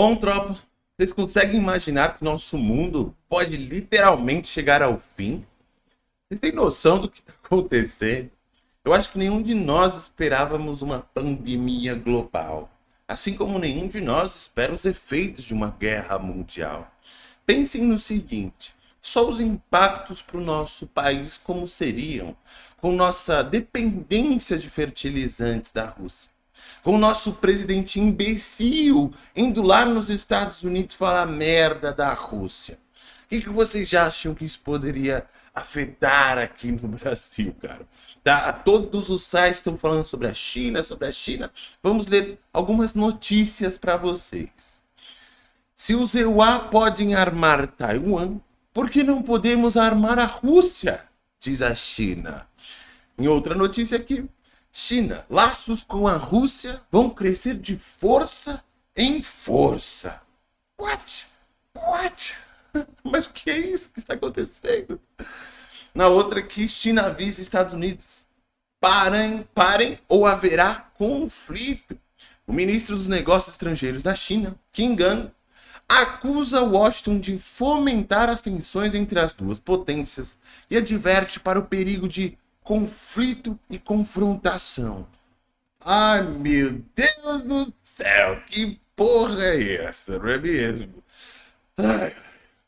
Bom, tropa, vocês conseguem imaginar que nosso mundo pode literalmente chegar ao fim? Vocês têm noção do que está acontecendo? Eu acho que nenhum de nós esperávamos uma pandemia global, assim como nenhum de nós espera os efeitos de uma guerra mundial. Pensem no seguinte: só os impactos para o nosso país como seriam com nossa dependência de fertilizantes da Rússia com o nosso presidente imbecil indo lá nos Estados Unidos falar merda da Rússia. O que, que vocês acham que isso poderia afetar aqui no Brasil, cara? Tá? Todos os sites estão falando sobre a China, sobre a China. Vamos ler algumas notícias para vocês. Se os EUA podem armar Taiwan, por que não podemos armar a Rússia? Diz a China. Em outra notícia aqui, China, laços com a Rússia vão crescer de força em força. What? What? Mas o que é isso que está acontecendo? Na outra aqui, China avisa Estados Unidos. Parem, parem ou haverá conflito. O ministro dos Negócios Estrangeiros da China, Qin Gang, acusa Washington de fomentar as tensões entre as duas potências e adverte para o perigo de conflito e confrontação. Ai, meu Deus do céu, que porra é essa, não é mesmo? Ai,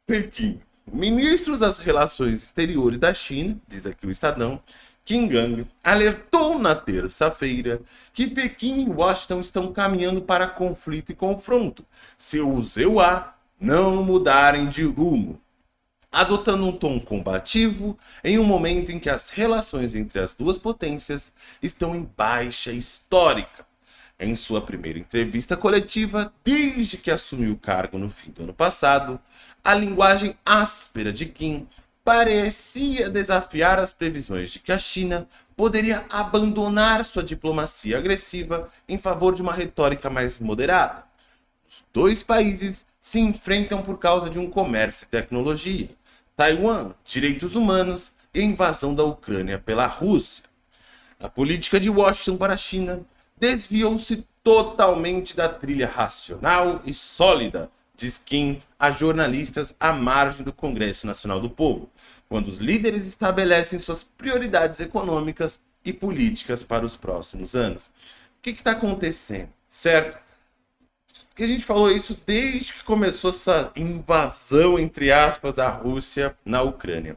Pequim. Ministros das Relações Exteriores da China, diz aqui o Estadão, Kim Gang, alertou na terça-feira que Pequim e Washington estão caminhando para conflito e confronto se os EUA não mudarem de rumo adotando um tom combativo em um momento em que as relações entre as duas potências estão em baixa histórica. Em sua primeira entrevista coletiva, desde que assumiu o cargo no fim do ano passado, a linguagem áspera de Kim parecia desafiar as previsões de que a China poderia abandonar sua diplomacia agressiva em favor de uma retórica mais moderada. Os dois países se enfrentam por causa de um comércio e tecnologia, Taiwan, direitos humanos e invasão da Ucrânia pela Rússia. A política de Washington para a China desviou-se totalmente da trilha racional e sólida, diz Kim a jornalistas à margem do Congresso Nacional do Povo, quando os líderes estabelecem suas prioridades econômicas e políticas para os próximos anos. O que está acontecendo, certo? Que a gente falou isso desde que começou essa invasão, entre aspas, da Rússia na Ucrânia.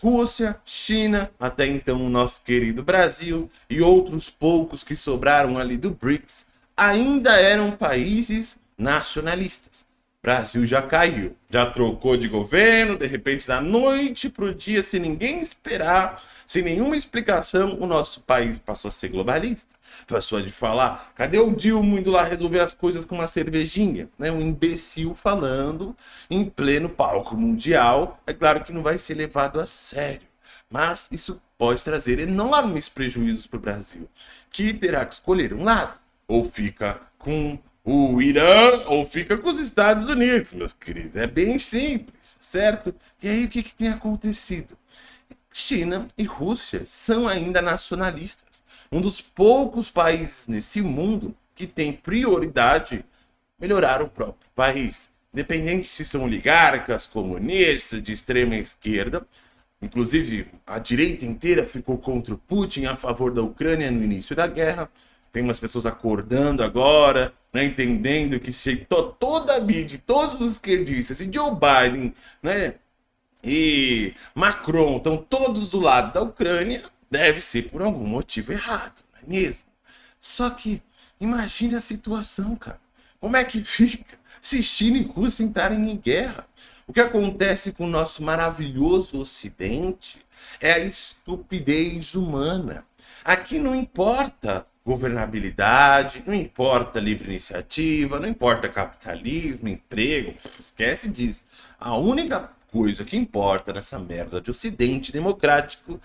Rússia, China, até então o nosso querido Brasil e outros poucos que sobraram ali do BRICS ainda eram países nacionalistas. Brasil já caiu, já trocou de governo, de repente da noite para o dia, sem ninguém esperar, sem nenhuma explicação, o nosso país passou a ser globalista. Passou a de falar, cadê o Dilma indo lá resolver as coisas com uma cervejinha? Né? Um imbecil falando em pleno palco mundial. É claro que não vai ser levado a sério, mas isso pode trazer enormes prejuízos para o Brasil, que terá que escolher um lado, ou fica com o Irã ou fica com os Estados Unidos, meus queridos. É bem simples, certo? E aí o que, que tem acontecido? China e Rússia são ainda nacionalistas. Um dos poucos países nesse mundo que tem prioridade melhorar o próprio país. Independente se são oligarcas, comunistas, de extrema esquerda. Inclusive, a direita inteira ficou contra o Putin a favor da Ucrânia no início da guerra. Tem umas pessoas acordando agora, né, entendendo que se to, toda a mídia, todos os esquerdistas, e Joe Biden, né, e Macron estão todos do lado da Ucrânia, deve ser por algum motivo errado, não é mesmo? Só que imagine a situação, cara. Como é que fica se China e Rússia entrarem em guerra? O que acontece com o nosso maravilhoso Ocidente é a estupidez humana. Aqui não importa governabilidade, não importa livre iniciativa, não importa capitalismo, emprego, esquece disso. A única coisa que importa nessa merda de ocidente democrático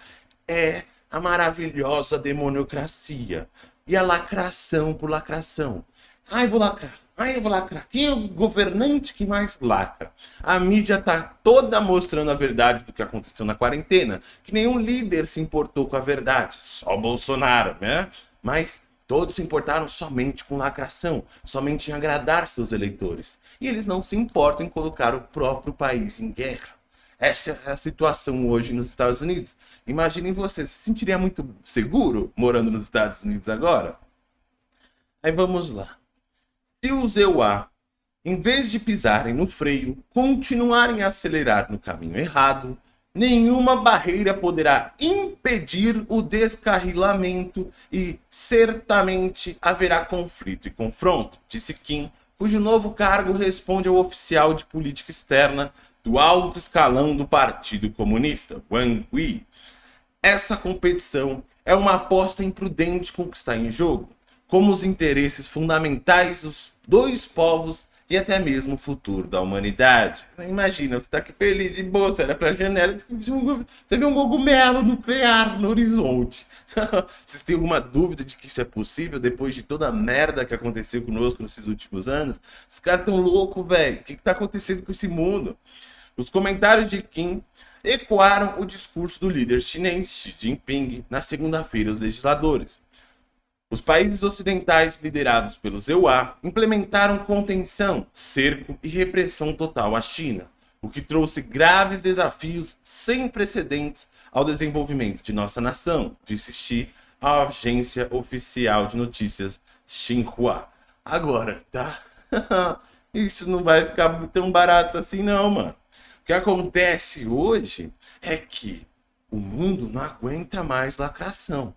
é a maravilhosa demoniocracia e a lacração por lacração. Ai, vou lacrar. Ai, eu vou lacrar. Quem é o governante que mais lacra? A mídia tá toda mostrando a verdade do que aconteceu na quarentena, que nenhum líder se importou com a verdade, só Bolsonaro, né? Mas Todos se importaram somente com lacração, somente em agradar seus eleitores. E eles não se importam em colocar o próprio país em guerra. Essa é a situação hoje nos Estados Unidos. Imaginem você, se sentiria muito seguro morando nos Estados Unidos agora? Aí vamos lá. Se os EUA, em vez de pisarem no freio, continuarem a acelerar no caminho errado, nenhuma barreira poderá impedir o descarrilamento e certamente haverá conflito e confronto, disse Kim, cujo novo cargo responde ao oficial de política externa do alto escalão do Partido Comunista, Wang Wei. Essa competição é uma aposta imprudente com o que está em jogo, como os interesses fundamentais dos dois povos e até mesmo o futuro da humanidade. Imagina, você está aqui feliz de boa, você olha para a janela você vê um cogumelo nuclear no horizonte. Vocês têm alguma dúvida de que isso é possível depois de toda a merda que aconteceu conosco nesses últimos anos? Os caras tão loucos, velho. O que está acontecendo com esse mundo? Os comentários de Kim ecoaram o discurso do líder chinês Xi Jinping na segunda-feira aos legisladores. Os países ocidentais liderados pelos EUA implementaram contenção, cerco e repressão total à China, o que trouxe graves desafios sem precedentes ao desenvolvimento de nossa nação, disse Xi à agência oficial de notícias Xinhua. Agora, tá? Isso não vai ficar tão barato assim não, mano. O que acontece hoje é que o mundo não aguenta mais lacração.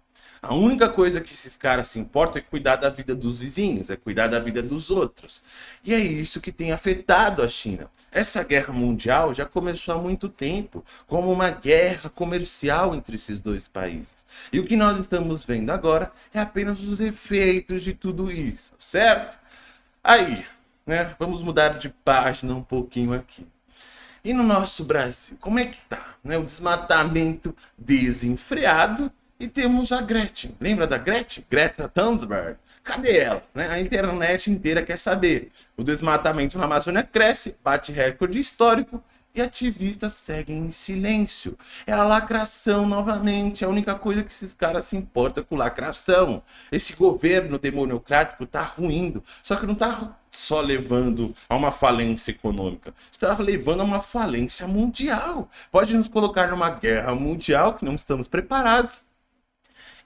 A única coisa que esses caras se importam é cuidar da vida dos vizinhos, é cuidar da vida dos outros. E é isso que tem afetado a China. Essa guerra mundial já começou há muito tempo, como uma guerra comercial entre esses dois países. E o que nós estamos vendo agora é apenas os efeitos de tudo isso, certo? Aí, né, vamos mudar de página um pouquinho aqui. E no nosso Brasil, como é que tá? Né? O desmatamento desenfreado e temos a Gretchen. Lembra da Gretchen? Greta Thunberg. Cadê ela? Né? A internet inteira quer saber. O desmatamento na Amazônia cresce, bate recorde histórico e ativistas seguem em silêncio. É a lacração novamente. É a única coisa que esses caras se importam com lacração. Esse governo democrático tá ruindo. Só que não tá só levando a uma falência econômica. Está levando a uma falência mundial. Pode nos colocar numa guerra mundial que não estamos preparados.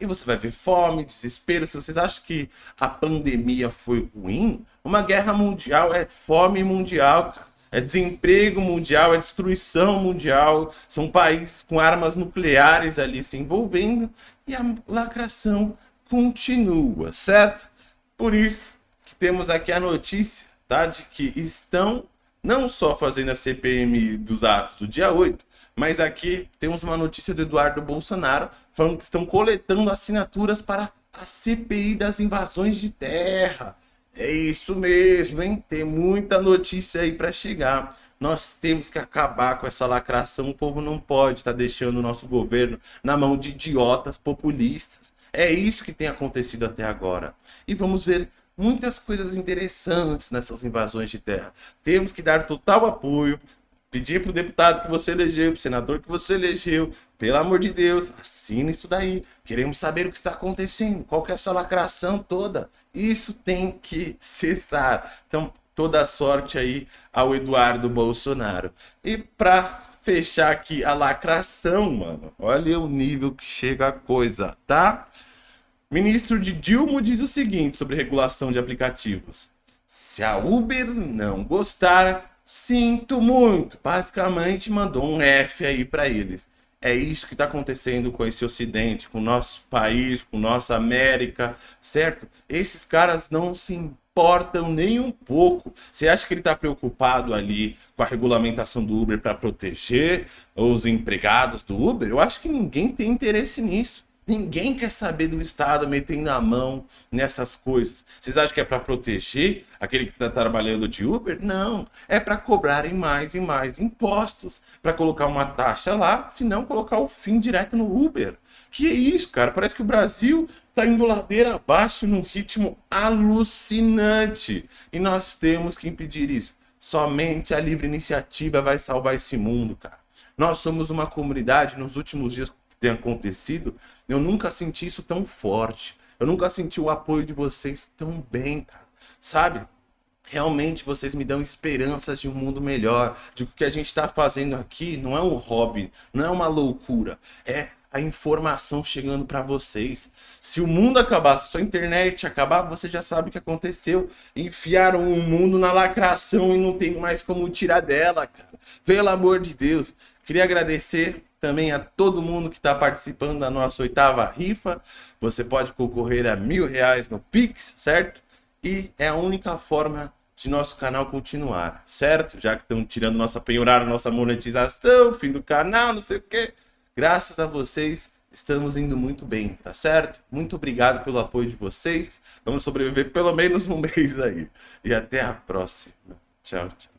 E você vai ver fome, desespero. Se vocês acham que a pandemia foi ruim, uma guerra mundial é fome mundial, é desemprego mundial, é destruição mundial. São países com armas nucleares ali se envolvendo e a lacração continua, certo? Por isso que temos aqui a notícia tá, de que estão não só fazendo a CPM dos atos do dia 8, mas aqui temos uma notícia do Eduardo Bolsonaro falando que estão coletando assinaturas para a CPI das invasões de terra. É isso mesmo, hein? Tem muita notícia aí para chegar. Nós temos que acabar com essa lacração. O povo não pode estar tá deixando o nosso governo na mão de idiotas populistas. É isso que tem acontecido até agora. E vamos ver muitas coisas interessantes nessas invasões de terra. Temos que dar total apoio Pedir pro deputado que você elegeu, pro senador que você elegeu, pelo amor de Deus, assina isso daí. Queremos saber o que está acontecendo, qual que é essa lacração toda. Isso tem que cessar. Então, toda sorte aí ao Eduardo Bolsonaro. E para fechar aqui a lacração, mano, olha o nível que chega a coisa, tá? Ministro de Dilma diz o seguinte sobre regulação de aplicativos. Se a Uber não gostar, Sinto muito. Basicamente mandou um F aí para eles. É isso que está acontecendo com esse Ocidente, com o nosso país, com nossa América, certo? Esses caras não se importam nem um pouco. Você acha que ele está preocupado ali com a regulamentação do Uber para proteger os empregados do Uber? Eu acho que ninguém tem interesse nisso. Ninguém quer saber do Estado metendo a mão nessas coisas. Vocês acham que é para proteger aquele que está trabalhando de Uber? Não. É para cobrarem mais e mais impostos. Para colocar uma taxa lá, se não colocar o fim direto no Uber. Que é isso, cara? Parece que o Brasil está indo ladeira abaixo num ritmo alucinante. E nós temos que impedir isso. Somente a livre iniciativa vai salvar esse mundo, cara. Nós somos uma comunidade nos últimos dias tem acontecido eu nunca senti isso tão forte. Eu nunca senti o apoio de vocês tão bem, cara. Sabe? Realmente vocês me dão esperanças de um mundo melhor, de que o que a gente está fazendo aqui não é um hobby, não é uma loucura, é a informação chegando para vocês. Se o mundo acabar, se a sua internet acabar, você já sabe o que aconteceu. Enfiaram o mundo na lacração e não tem mais como tirar dela, cara. Pelo amor de Deus. Queria agradecer também a todo mundo que está participando da nossa oitava rifa. Você pode concorrer a mil reais no Pix, certo? E é a única forma de nosso canal continuar, certo? Já que estão tirando nossa penhorar, nossa monetização, fim do canal, não sei o que. Graças a vocês, estamos indo muito bem, tá certo? Muito obrigado pelo apoio de vocês. Vamos sobreviver pelo menos um mês aí. E até a próxima. Tchau, tchau.